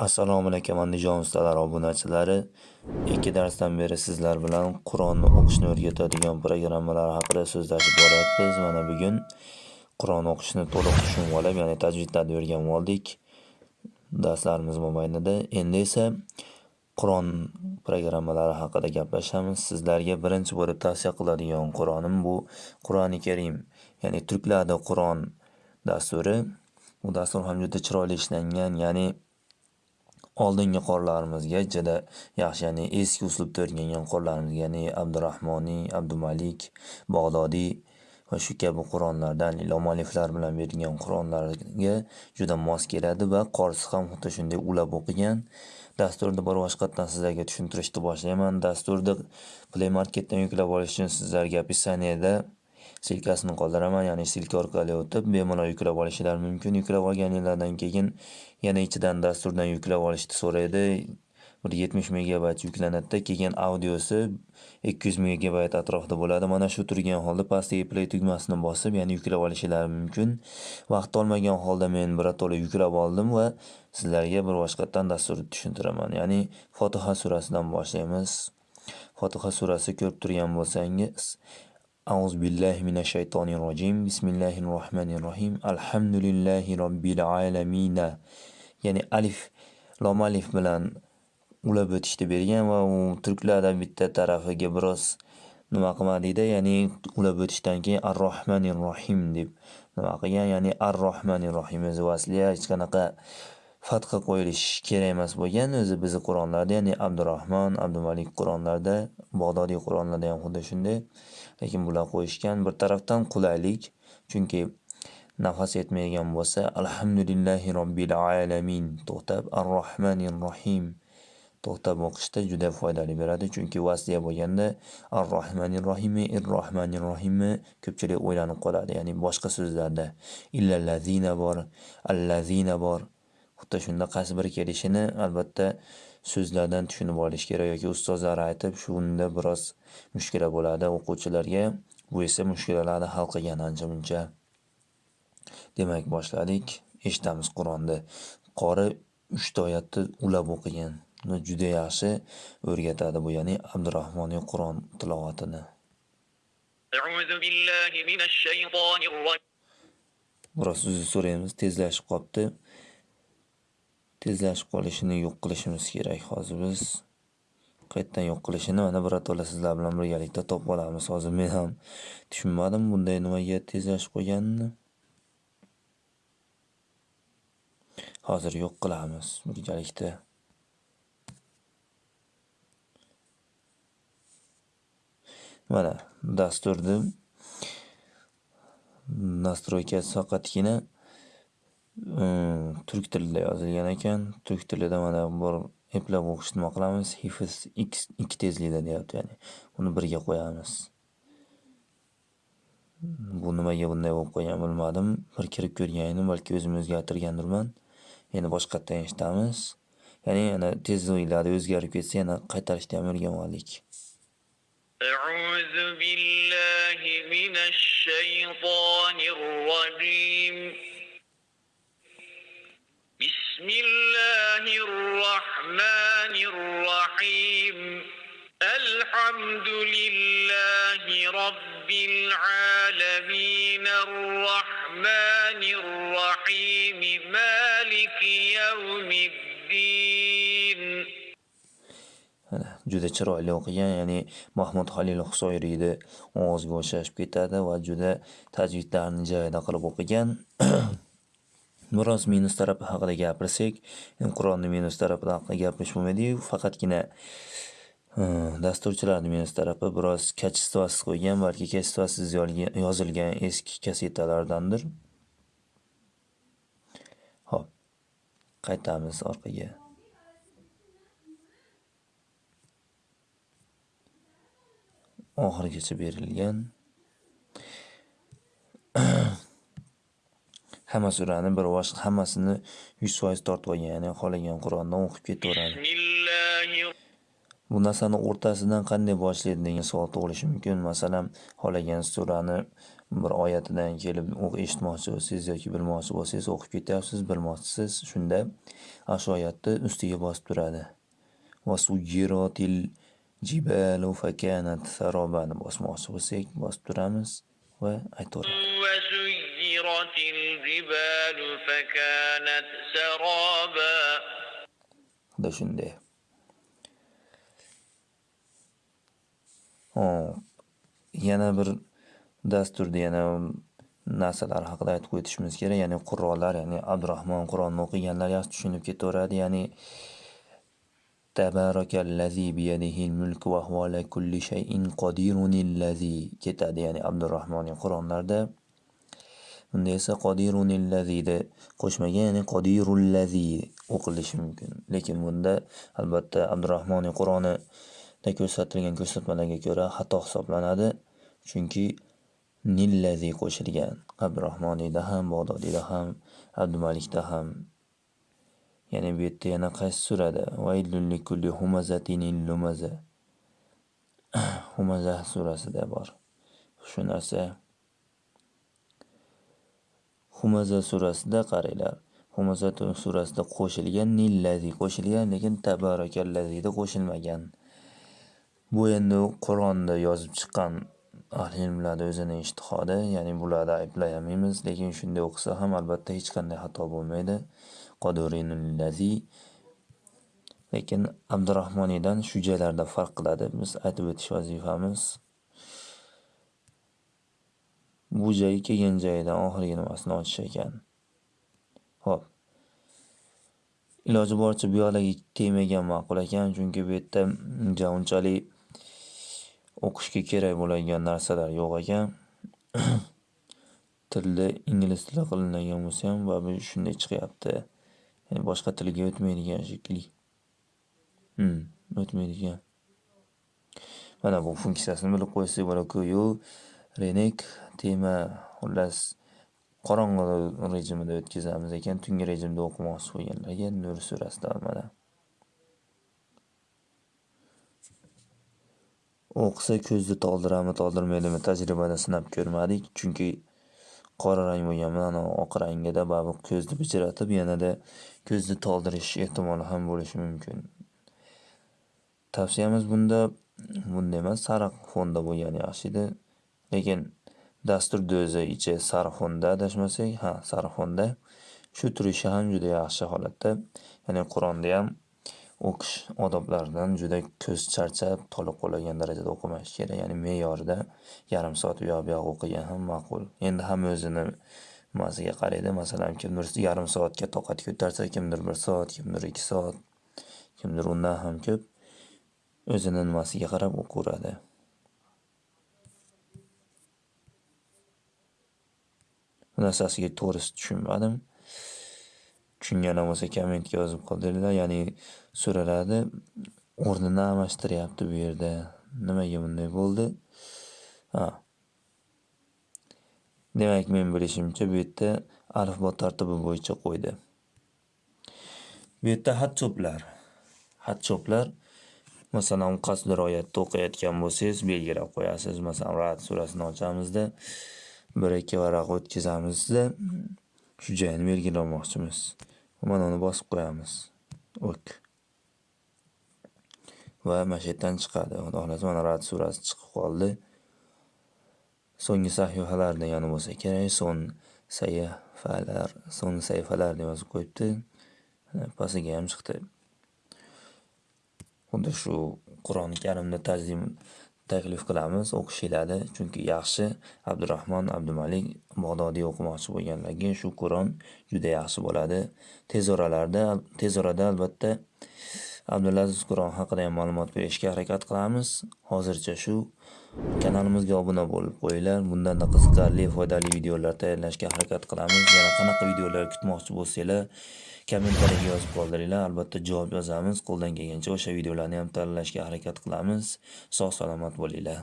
Assalomu alaykum andijon ustalar obunachilari. Ikki darsdan beri sizlar bilan Qur'onni o'qishni o'rgatadigan programmalar haqida so'zlashib boryapmiz. Mana bugun Qur'on o'qishni to'liq tushunib olib, ya'ni tajvidlarni o'rganib oldik darslarimiz mobaynida. Endi esa Qur'on programmalari haqida gaplashamiz. Sizlarga birinchi bo'lib tavsiya qiladigan Qur'onim bu Qur'oni Karim, ya'ni turklarda Qur'on dasturi. Bu dastur ham juda chiroyli ishlangan, ya'ni oldingi qorilarimizga juda yaxshi, ya'ni eski uslubda o'rgangan qorilarimizga, ya'ni Abdurahmoniy, Abdumalik, Bag'dodiy va shu kabi Qur'onlardan ilom aliflar bilan berilgan Qur'onlarga juda mos keladi va qorisi ham xuddi shunday ulab o'qigan. Dasturni bir boshqatdan sizlarga tushuntirishni boshlayman. Dasturni Play Marketdan yuklab olish uchun sizlarga описаниеda silkasini qoldiraman, ya'ni silka orqali o'tib bemalol yuklab olishinglar mumkin. Yuklab olganinglardan keyin yana ichidan dasturdan yuklab olishni so'raydi. Bir 70 megabayt yuklanadi keyin audiosi 200 megabayt atrofida bo'ladi. Mana shu turgan holda pastdagi play tugmasini bosib, ya'ni yuklab olishinglar mumkin. Vaqt olmagan holda men birato'la yuklab oldim va sizlarga bir boshqatdan dasturni tushuntiraman. Ya'ni Fotiha surasidan boshlaymiz. Fotiha surasi ko'rib turgan bo'lsangiz أعوذ بالله من الشيطان الرجيم. بسم الله الرحمن الرحيم. الحمد لله رب العالمين. يعني ألف لام ألف ملان ولا بتش تبرين و ترك لها دم بتة طرف جبروس. نماق ما ديدا يعني ولا بتش تانكي الرحمن الرحيم دب نماق يعني الرحمن الرحيم. زواسليا إيش كان قا fatha qo'yilish kerak emas bo'lgan. O'zi bizni qur'onlarda ya'ni abdurahmon abdumalik qur'onlarda bog'dodiy qur'onlarda ham xuddi shunday. Lekin bular qo'yishgan bir tarafdan qulaylik chunki nafas yetmaydigan bo'lsa alhamdulillahi robbil alamin to'xtab ar rohmanir rohim to'xtab o'qishda juda foydali beradi. Chunki vasliya bo'lganda ar rohmanir rohimi ir rohmanir rohimi ko'pchilik o'ylanib qoladi. Ya'ni boshqa so'zlarda illallazina bor allazina bor xuddi shunda qaysi biri kelishini albatta so'zlardan tushunib olish kerak yoki ustozlar aytib shunda biroz mushkula bo'ladi. O'quvchilarga bu esa mushkulalarni hal qilgan ancha muncha. Demak boshladik eshitamiz qur'onni qori uchta oyatni ulab o'qigan juda yaxshi o'rgatadi bu ya'ni abdurahmoniy qur'on tilovatini. Biroz uzr so'raymiz tezlashib qolibdi tezlashib qolishini yo'q qilishimiz kerak hozir biz. Qayerdan yo'q qilishini mana birato'la sizlar bilan birgalikda topib olamiz. Hozir men ham tushunmadim bunday nimaga tezlashib qo'yganini hozir yo'q qilamiz birgalikda. Mana dasturni nastroykasi faqatgina turk tilida yozilgan ekan turk tilida mana bir eplab o'qishni nima qilamiz hifz x ikki tezlikda deyapti ya'ni buni birga qo'yamiz bu nimaga bunday bo'lib qolgan bilmadim bir kirib ko'rgan edim balki o'zim o'zgartirgandirman endi boshqatdan eshitamiz ya'ni yana tezliklarni o'zgarib ketsa yana qaytarishni ham o'rganib oldik أعوذ بالله من الشيطان الرجيم بسم الله الرحمن الرحيم الحمد لله رب العالمين الرحمن الرحيم مالك يوم الدين juda chiroyli o'qigan ya'ni mahmud halil husoyriyni ovoziga o'xshashib ketadi va juda tajvidlarni joyida qilib o'qigan biroz minus tarafi haqida gapirsak qur'onni minus tarafi haqida gapirish bo'lmaydiyu faqatgina dasturchilarni minus tarafi biroz kачествосiz qo'ygan balki kачествосiz yozilgan eski kasetalardandir. Ho'p qaytamiz orqaga. Oxirigacha berilgan. Hamma surani bir boshqa hammasini yuz foiz tortib olgan ya'ni xohlagan qur'ondan o'qib ketaveradi bu narsani o'rtasidan qanday boshlaydi degan savol tug'ilishi mumkin masalan xohlagan surani bir oyatidan kelib o'q eshitmoqchi bo'lsangiz yoki bilmoqchi bo'lsangiz o'qib ketyapsiz, bilmoqchisiz, shunda ana shu oyatni ustiga bosib turadi. Vasuyyirotil jibalu fakanat saroban bosmoqchi bo'lsak, bosib turamiz va aytaveradi. وسيرت الجبال فكانت سرابا Xuddi shunday. Hop. Yana bir dasturda yana narsalar haqida aytib o'tishimiz kerak. Ya'ni qur'onlar, ya'ni Abdurahmon Qur'onni o'qiganlar yaxshi tushunib ketaveradi. Ya'ni Tabarakallazi biyadihil mulku va huva ala kulli shay'in qodirunillazi ketadi. Ya'ni Abdurahmonning Qur'onlarda Unda esa qodirunillazi'da qo'shmagan, ya'ni qodirullazi o'qilishi mumkin. Lekin bunda albatta Abdurahmonning Qur'onida ko'rsatilgan ko'rsatmalarga ko'ra xato hisoblanadi. Chunki nillazi qo'shilgan. Abdurahmoniyda ham, Bag'dodiyda ham, Abdumalikda ham. Ya'ni bu yerda yana qaysi surada? Vaylul likulli humazatinil lumaza. Humaza surasida bor. Shu narsa Humaza surasida qaranglar. Humaza surasida qo'shilgan nillazi qo'shilgan, lekin tabarakallazida qo'shilmagan. Bu endi Qur'onda yozib chiqqan ahli ilmlarni o'zining ijtihodi, ya'ni bularni ayblayolmaymiz, lekin shunday o'qisa ham albatta hech qanday xato bo'lmaydi. Qodirullazi lekin Abdurahmoniydan shu joylarda farq qiladi. Biz aytib o'tish vazifamiz. Bu joyi kelgan joyidan oxirgi nimasini ochish ekan. Xo'p. Iloji boricha bu yoqlarga tegmagan ma'qul ekan, chunki bu yerda ja unchalik o'qishga kerak bo'ladigan narsalar yo'q ekan. Tilda ingliz tili qilinadigan bo'lsa ham va bu shunday chiqyapti. Ya'ni boshqa tilga o'tmaydigan shekilli. Hmm, o'tmaydigan. Mana bu funksiyasini bilib qo'ysak bo'ladi-ku. Yu Renek tema xullas qorong'i rejimida o'tkazamiz ekan, tungi rejimda o'qimoqchi bo'lganlarga Nur surasidan mana. O'qisa ko'zni toldiradimi, toldirmaydimi tajribada sinab ko'rmadik. Chunki qora rang bo'lgan bilan oq rangida baribir ko'zni bijiratib, yanada ko'zni toldirish ehtimoli ham bo'lishi mumkin. Tavsiyamiz bunda bunday emas, sariq fonda bo'lgani yaxshi edi. Lekin dasturni o'zi ichi sariq fonda adashmasak, ha, sariq fonda. Shu turishi ham juda yaxshi holatda. Ya'ni Qur'onni ham o'qish odoblaridan juda ko'z charchab, toliq qoladigan darajada o'qimash kerak. Ya'ni me'yorida yarim soat u yoq bu yoq o'qigan ham ma'qul. Endi hamma o'zini nimasiga qaraydi. Masalan, kimdir yarim soatga toqat ko'tarsa, kimdir 1 soat, kimdir 2 soat, kimdir undan ham ko'p. O'zini nimasiga qarab o'qaveradi. Bu narsasiga to'g'risi tushunmadim. Tushunganim bo'lsa kommentga yozib qoldiringlar. Ya'ni so'raladi, o'rnini almashtiryapti bu yerda. Nimaga bunday bo'ldi? Ha. Demak, men bilishimcha bu yerda alifbo tartibi bo'yicha qo'ydi. Bu yerda xat cho'plar. Xat cho'plar masalan, qaysidir oyatni o'qiyotgan bo'lsangiz, belgilab qo'yasiz. Masalan, Ra'd surasini ochamizda 1-2 varaq o'tkazamizda shu joyini belgilamoqchimiz. Mana uni bosib qo'yamiz. O'k. Va mana shu yerdan chiqadi. Xudo xolasa mana Ra'd surasi chiqib qoldi. So'nggi sahifalar degani bo'lsa kerak. Son sahifalar, son sahifalar deb yozib qo'yibdi. Pastiga ham chiqdi. Xuddi shu Qur'oni Karimni tarjim taklif qilamiz o'qishinglarni. Chunki yaxshi Abdurahmon Abdumalik Bag'dodiy o'qimoqchi bo'lganlarga shu Qur'on juda yaxshi bo'ladi. Tez oralarda, tez orada albatta Abdulaziz Qur'on haqida ham ma'lumot berishga harakat qilamiz. Hozircha shu kanalimizga obuna bo'lib qo'yinglar. Bundan qiziqarli, foydali videolar tayyorlashga harakat qilamiz. Yana qanaqa videolar kutmoqchi bo'lsanglar, kommentariyaga yozib qoldiringlar. Albatta javob yozamiz. Qo'ldan kelgancha o'sha videolarni ham tayyorlashga harakat qilamiz. Sog' salomat bo'linglar.